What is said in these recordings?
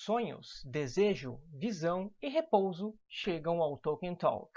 sonhos, desejo, visão e repouso chegam ao Tolkien Talk.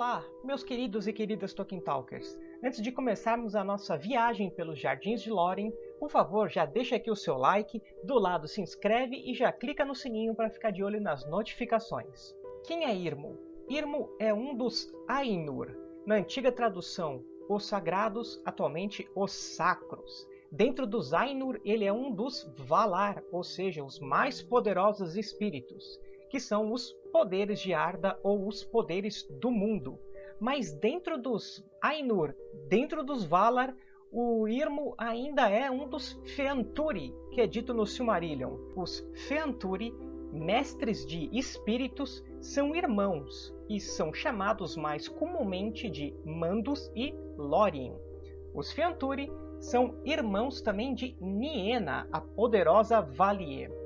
Olá, meus queridos e queridas Tolkien Talkers! Antes de começarmos a nossa viagem pelos Jardins de Lórien, por favor, já deixa aqui o seu like, do lado se inscreve e já clica no sininho para ficar de olho nas notificações. Quem é Irmo? Irmo é um dos Ainur, na antiga tradução, os sagrados, atualmente os sacros. Dentro dos Ainur, ele é um dos Valar, ou seja, os mais poderosos espíritos, que são os poderes de Arda ou os poderes do mundo. Mas dentro dos Ainur, dentro dos Valar, o Irmo ainda é um dos Feanturi, que é dito no Silmarillion. Os Feanturi, mestres de espíritos, são irmãos e são chamados mais comumente de Mandos e Lórien. Os Feanturi são irmãos também de Niena, a poderosa Valier.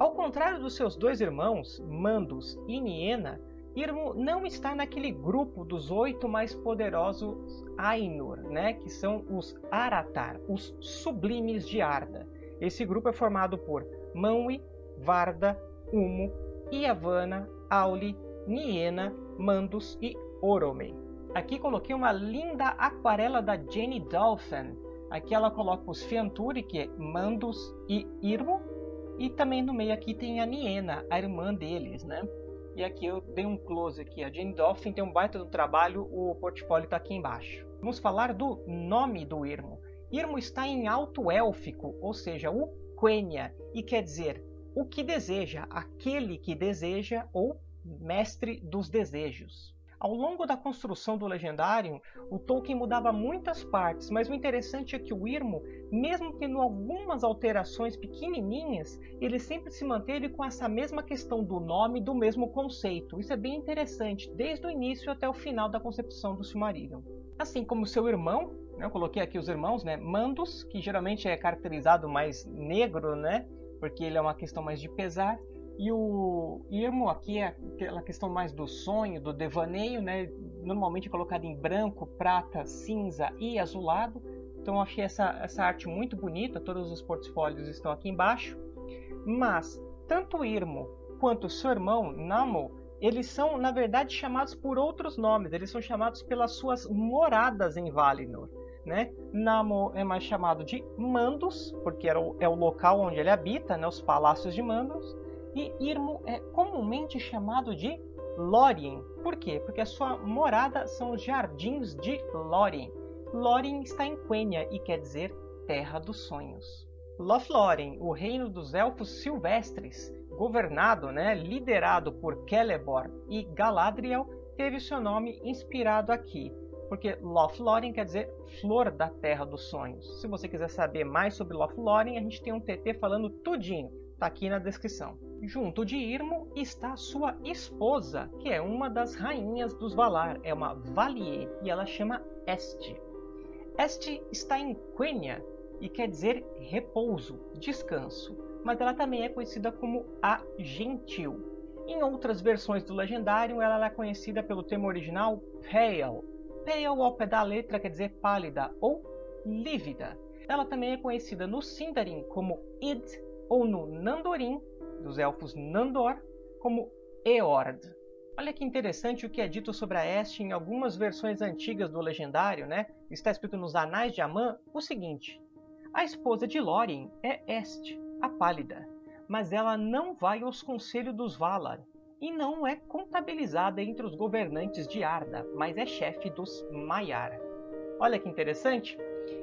Ao contrário dos seus dois irmãos, Mandos e Niena, Irmo não está naquele grupo dos oito mais poderosos Ainur, né, que são os Aratar, os sublimes de Arda. Esse grupo é formado por Manwi, Varda, Umo, Iavana, Auli, Niena, Mandos e Orome. Aqui coloquei uma linda aquarela da Jenny Dolphin. Aqui ela coloca os Fianturi, que é Mandos e Irmo, e também no meio aqui tem a Niena, a irmã deles, né? E aqui eu dei um close aqui. A Jane Dolphin tem um baita do trabalho, o portfólio está aqui embaixo. Vamos falar do nome do Irmo. Irmo está em alto élfico, ou seja, o Quenya, e quer dizer o que deseja, aquele que deseja ou mestre dos desejos. Ao longo da construção do Legendário, o Tolkien mudava muitas partes, mas o interessante é que o Irmo, mesmo tendo algumas alterações pequenininhas, ele sempre se manteve com essa mesma questão do nome, do mesmo conceito. Isso é bem interessante, desde o início até o final da concepção do Silmarillion. Assim como seu irmão, né, eu coloquei aqui os irmãos, né, Mandos, que geralmente é caracterizado mais negro, né, porque ele é uma questão mais de pesar, e o Irmo aqui é aquela questão mais do sonho, do devaneio, né? normalmente colocado em branco, prata, cinza e azulado. Então eu achei essa, essa arte muito bonita, todos os portfólios estão aqui embaixo. Mas tanto o Irmo quanto o seu irmão Namo, eles são na verdade chamados por outros nomes, eles são chamados pelas suas moradas em Valinor. Né? Namo é mais chamado de Mandos, porque é o, é o local onde ele habita, né? os palácios de Mandos e Irmo é comumente chamado de Lórien. Por quê? Porque a sua morada são os jardins de Lórien. Lórien está em Quenya e quer dizer Terra dos Sonhos. Lothlórien, o reino dos elfos silvestres, governado, né, liderado por Celeborn e Galadriel, teve seu nome inspirado aqui, porque Lothlórien quer dizer Flor da Terra dos Sonhos. Se você quiser saber mais sobre Lothlórien, a gente tem um TT falando tudinho, tá aqui na descrição. Junto de Irmo está sua esposa, que é uma das rainhas dos Valar, é uma Valier, e ela chama Este. Este está em Quenya e quer dizer repouso, descanso, mas ela também é conhecida como a Gentil. Em outras versões do Legendário, ela é conhecida pelo termo original Pale. Pale ao pé da letra quer dizer pálida ou lívida. Ela também é conhecida no Sindarin como Id ou no Nandorin dos elfos Nandor como Eord. Olha que interessante o que é dito sobre a Este em algumas versões antigas do Legendário, né? Está escrito nos Anais de Amã o seguinte: A esposa de Lórien é Este, a Pálida, mas ela não vai aos conselhos dos Valar e não é contabilizada entre os governantes de Arda, mas é chefe dos Maiar. Olha que interessante!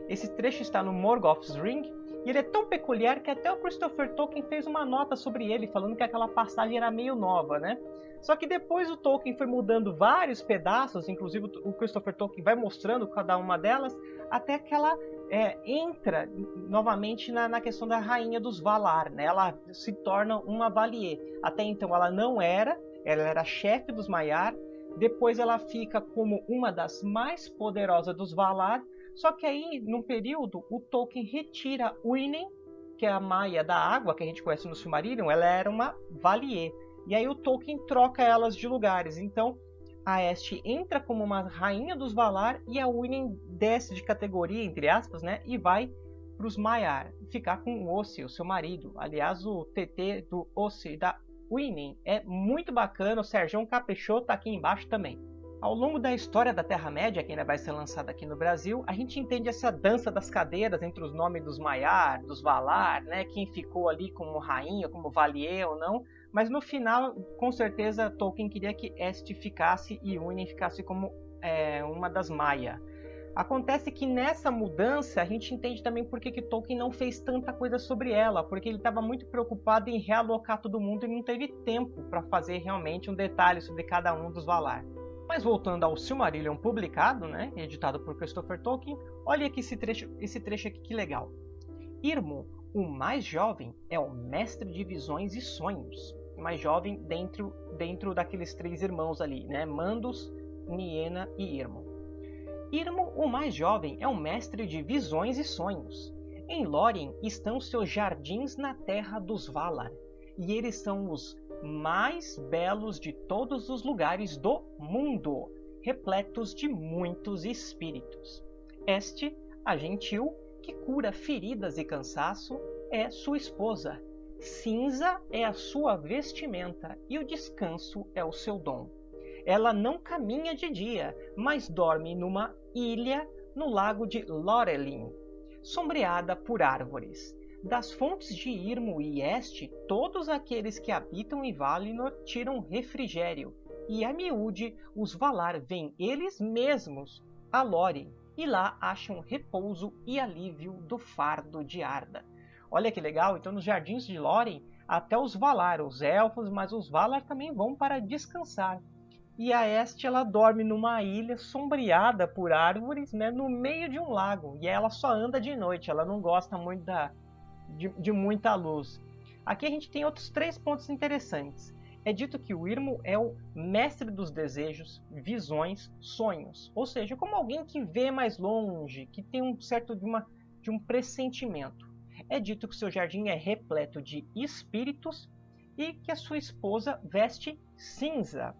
Esse trecho está no Morgoth's Ring e ele é tão peculiar que até o Christopher Tolkien fez uma nota sobre ele, falando que aquela passagem era meio nova, né? Só que depois o Tolkien foi mudando vários pedaços, inclusive o Christopher Tolkien vai mostrando cada uma delas, até que ela é, entra novamente na, na, questão da rainha dos Valar, né? Ela se torna uma Valier. Até então ela não era, ela era chefe dos Maiar. Depois ela fica como uma das mais poderosas dos Valar. Só que aí, num período, o Tolkien retira Uinen, que é a Maia da água que a gente conhece no Silmarillion, ela era uma Valier. E aí o Tolkien troca elas de lugares. Então a Este entra como uma rainha dos Valar e a Uinen desce de categoria, entre aspas, né? E vai para os Maiar, ficar com o Ossi, o seu marido. Aliás, o TT do Ossi da Uinen é muito bacana, o Sérgio caprichou, tá aqui embaixo também. Ao longo da história da Terra-média, que ainda vai ser lançada aqui no Brasil, a gente entende essa dança das cadeiras entre os nomes dos Maiar, dos Valar, né? quem ficou ali como rainha, como Valier ou não, mas no final, com certeza, Tolkien queria que Este ficasse e Uinen ficasse como é, uma das Maia. Acontece que nessa mudança a gente entende também por que, que Tolkien não fez tanta coisa sobre ela, porque ele estava muito preocupado em realocar todo mundo e não teve tempo para fazer realmente um detalhe sobre cada um dos Valar. Mas voltando ao Silmarillion publicado, né, editado por Christopher Tolkien, olha aqui esse trecho, esse trecho aqui que legal. Irmo o mais jovem é o mestre de visões e sonhos. Mais jovem dentro, dentro daqueles três irmãos ali, né? Mandos, Niena e Irmo. Irmo, o mais jovem, é o mestre de visões e sonhos. Em Lórien estão seus jardins na terra dos Valar, e eles são os mais belos de todos os lugares do mundo, repletos de muitos espíritos. Este, a gentil, que cura feridas e cansaço é sua esposa. Cinza é a sua vestimenta e o descanso é o seu dom. Ela não caminha de dia, mas dorme numa ilha no lago de Lorelin, sombreada por árvores. Das fontes de Irmo e Este, todos aqueles que habitam em Valinor tiram refrigério, e a miúde os Valar vêm eles mesmos a Lórien e lá acham repouso e alívio do fardo de Arda. Olha que legal, então nos jardins de Lórien, até os Valar, os elfos, mas os Valar também vão para descansar. E a Este ela dorme numa ilha sombreada por árvores, né, no meio de um lago. E ela só anda de noite, ela não gosta muito da, de, de muita luz. Aqui a gente tem outros três pontos interessantes é dito que o Irmo é o mestre dos desejos, visões, sonhos, ou seja, como alguém que vê mais longe, que tem um certo de, uma, de um pressentimento. É dito que seu jardim é repleto de espíritos e que a sua esposa veste cinza.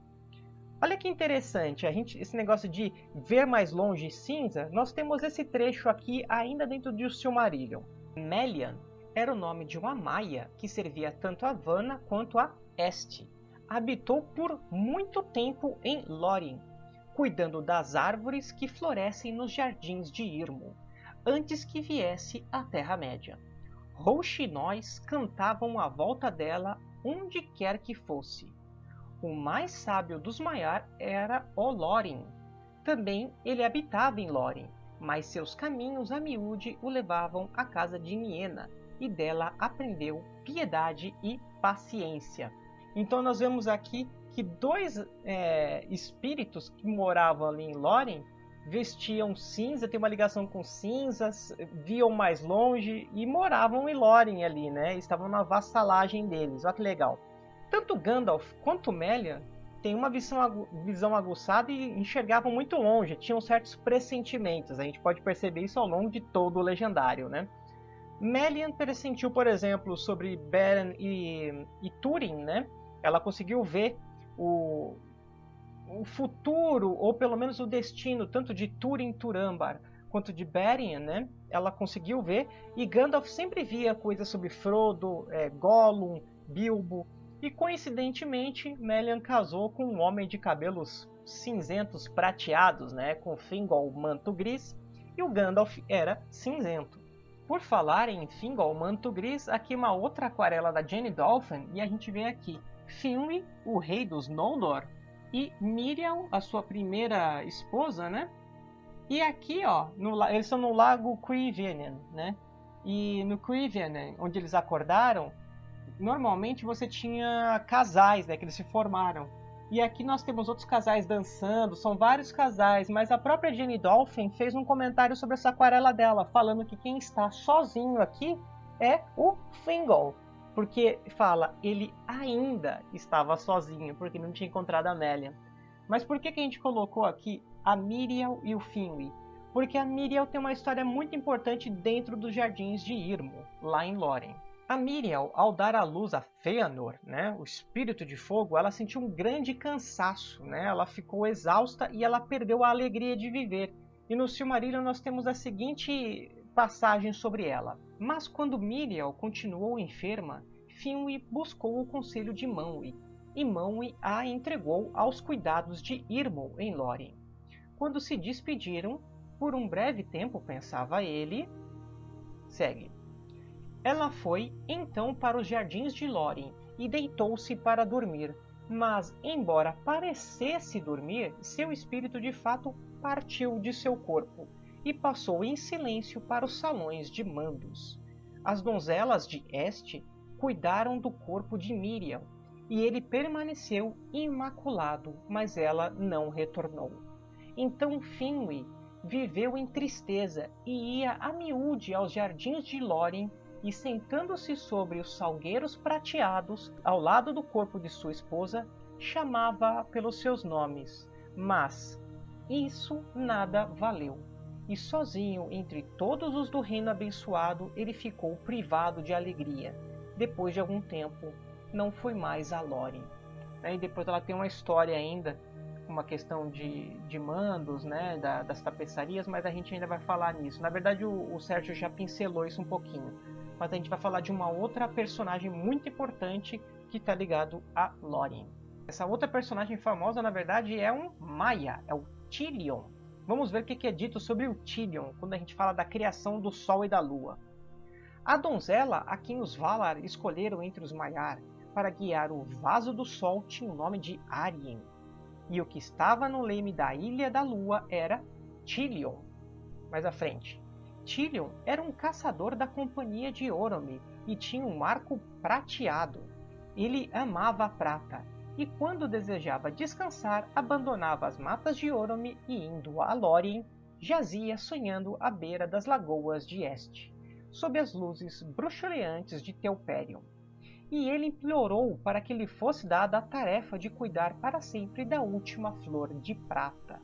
Olha que interessante, a gente, esse negócio de ver mais longe cinza, nós temos esse trecho aqui ainda dentro de Silmarillion. Melian era o nome de uma maia que servia tanto a Vanna quanto a Este habitou por muito tempo em Lórien, cuidando das árvores que florescem nos jardins de Irmo, antes que viesse a Terra-média. Rouxinóis cantavam à volta dela onde quer que fosse. O mais sábio dos Maiar era Olórien. Também ele habitava em Lórien, mas seus caminhos a miúde o levavam à casa de Niena, e dela aprendeu piedade e paciência. Então nós vemos aqui que dois é, espíritos que moravam ali em Lórien vestiam cinza, tem uma ligação com cinzas, viam mais longe e moravam em Lórien ali, né? Estavam na vassalagem deles. Olha que legal. Tanto Gandalf quanto Melian têm uma visão, visão aguçada e enxergavam muito longe, tinham certos pressentimentos. A gente pode perceber isso ao longo de todo o legendário, né? Melian pressentiu, por exemplo, sobre Beren e, e Túrin, né? ela conseguiu ver o, o futuro, ou pelo menos o destino, tanto de Túrin Turambar quanto de Beren, né? Ela conseguiu ver, e Gandalf sempre via coisas sobre Frodo, é, Gollum, Bilbo, e coincidentemente Melian casou com um homem de cabelos cinzentos prateados, né? Com Fingol manto gris, e o Gandalf era cinzento. Por falar em Fingol manto gris, aqui uma outra aquarela da Jenny Dolphin, e a gente vê aqui Finwë, o rei dos Noldor, e Miriam, a sua primeira esposa, né? E aqui, ó, no, eles estão no lago Cuivienen, né? E no Cuivienen, onde eles acordaram, normalmente você tinha casais, né? Que eles se formaram. E aqui nós temos outros casais dançando, são vários casais, mas a própria Jenny Dolphin fez um comentário sobre essa aquarela dela, falando que quem está sozinho aqui é o Fingal. Porque fala, ele ainda estava sozinho, porque não tinha encontrado a Amélia. Mas por que, que a gente colocou aqui a Miriam e o Finwë? Porque a Miriam tem uma história muito importante dentro dos jardins de Irmo, lá em Lórien. A Miriam, ao dar à luz a Fëanor, né, o espírito de fogo, ela sentiu um grande cansaço, né? Ela ficou exausta e ela perdeu a alegria de viver. E no Silmarillion nós temos a seguinte passagem sobre ela. Mas quando Miriam continuou enferma, Finwë buscou o conselho de Manwë, e Manwë a entregou aos cuidados de Irmão em Lórien. Quando se despediram, por um breve tempo, pensava ele, segue. Ela foi então para os jardins de Lórien e deitou-se para dormir. Mas, embora parecesse dormir, seu espírito de fato partiu de seu corpo e passou em silêncio para os salões de mandos. As donzelas de Este cuidaram do corpo de Miriam, e ele permaneceu imaculado, mas ela não retornou. Então Finwë viveu em tristeza e ia a miúde aos jardins de Lórien e sentando-se sobre os salgueiros prateados ao lado do corpo de sua esposa, chamava-a pelos seus nomes. Mas isso nada valeu. E sozinho entre todos os do reino abençoado, ele ficou privado de alegria. Depois de algum tempo, não foi mais a Lore. E depois ela tem uma história ainda, uma questão de, de mandos, né, da, das tapeçarias, mas a gente ainda vai falar nisso. Na verdade, o, o Sérgio já pincelou isso um pouquinho mas a gente vai falar de uma outra personagem muito importante que está ligado a Lórien. Essa outra personagem famosa, na verdade, é um Maia, é o Tilion. Vamos ver o que é dito sobre o Tilion quando a gente fala da criação do Sol e da Lua. A donzela a quem os Valar escolheram entre os Maiar para guiar o vaso do Sol tinha o nome de Arien, e o que estava no leme da Ilha da Lua era Tilion. Mais à frente, Tilion era um caçador da companhia de Orome e tinha um arco prateado. Ele amava a prata e quando desejava descansar abandonava as matas de Orome e indo a Lórien, jazia sonhando à beira das lagoas de Este, sob as luzes bruxuleantes de Telperion. E ele implorou para que lhe fosse dada a tarefa de cuidar para sempre da última flor de prata.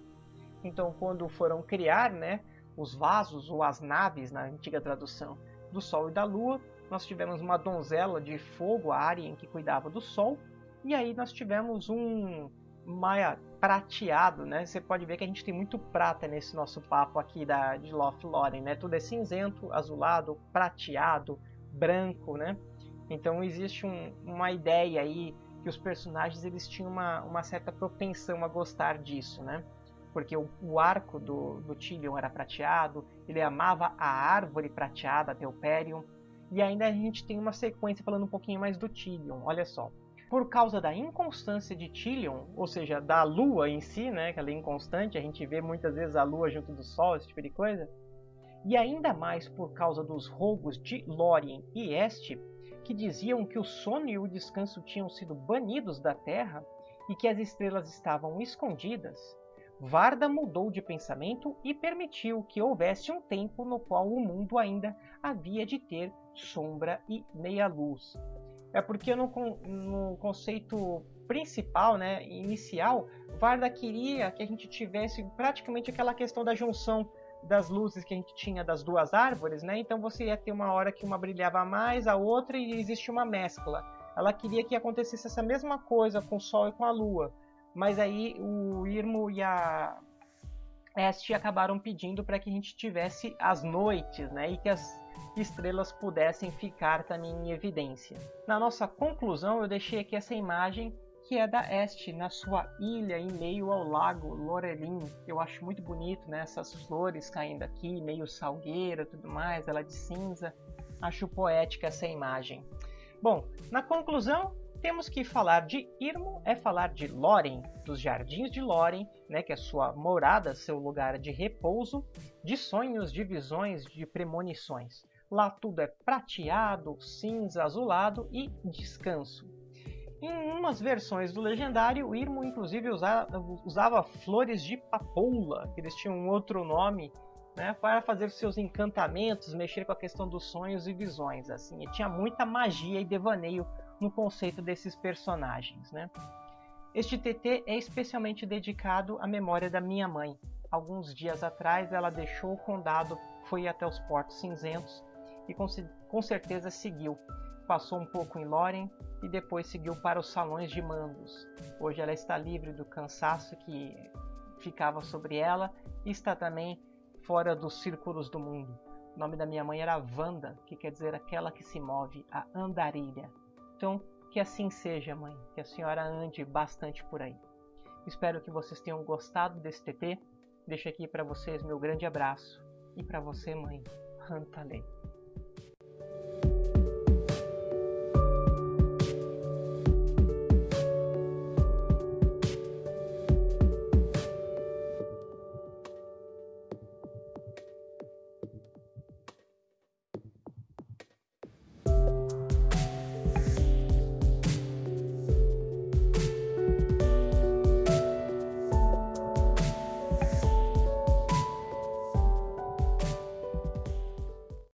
Então, quando foram criar, né, os vasos ou as naves, na antiga tradução, do Sol e da Lua. Nós tivemos uma donzela de fogo, a Arien, que cuidava do Sol. E aí nós tivemos um Maia prateado, né? Você pode ver que a gente tem muito prata nesse nosso papo aqui da, de Lothlórien, né? Tudo é cinzento, azulado, prateado, branco, né? Então existe um, uma ideia aí que os personagens eles tinham uma, uma certa propensão a gostar disso, né? Porque o, o arco do, do Tilion era prateado, ele amava a árvore prateada, Telperion, e ainda a gente tem uma sequência falando um pouquinho mais do Tilion, olha só. Por causa da inconstância de Tilion, ou seja, da lua em si, né, que ela é inconstante, a gente vê muitas vezes a lua junto do sol, esse tipo de coisa, e ainda mais por causa dos roubos de Lórien e Este, que diziam que o sono e o descanso tinham sido banidos da Terra e que as estrelas estavam escondidas, Varda mudou de pensamento e permitiu que houvesse um tempo no qual o mundo ainda havia de ter sombra e meia-luz. É porque no, no, conceito principal, né, inicial, Varda queria que a gente tivesse praticamente aquela questão da junção das luzes que a gente tinha das duas árvores, né? Então você ia ter uma hora que uma brilhava mais, a outra e existe uma mescla. Ela queria que acontecesse essa mesma coisa com o Sol e com a Lua. Mas aí o Irmo e a Este acabaram pedindo para que a gente tivesse as noites, né? E que as estrelas pudessem ficar também em evidência. Na nossa conclusão, eu deixei aqui essa imagem que é da Este, na sua ilha em meio ao lago Lorelin. Eu acho muito bonito, né? Essas flores caindo aqui, meio salgueira, tudo mais, ela de cinza. Acho poética essa imagem. Bom, na conclusão, temos que falar de Irmo é falar de Lórien, dos jardins de Lórien, né, que é sua morada, seu lugar de repouso, de sonhos, de visões, de premonições. Lá tudo é prateado, cinza, azulado e descanso. Em umas versões do legendário, Irmo inclusive usava, usava flores de papoula, que eles tinham um outro nome, né, para fazer seus encantamentos, mexer com a questão dos sonhos e visões. Assim, e tinha muita magia e devaneio no conceito desses personagens. Né? Este TT é especialmente dedicado à memória da minha mãe. Alguns dias atrás ela deixou o condado, foi até os Portos Cinzentos e com, com certeza seguiu. Passou um pouco em Loren e depois seguiu para os salões de mandos. Hoje ela está livre do cansaço que ficava sobre ela e está também fora dos círculos do mundo. O nome da minha mãe era Vanda, que quer dizer aquela que se move, a andarilha. Então, que assim seja, mãe, que a senhora ande bastante por aí. Espero que vocês tenham gostado desse TT. Deixo aqui para vocês meu grande abraço. E para você, mãe, Hantalei.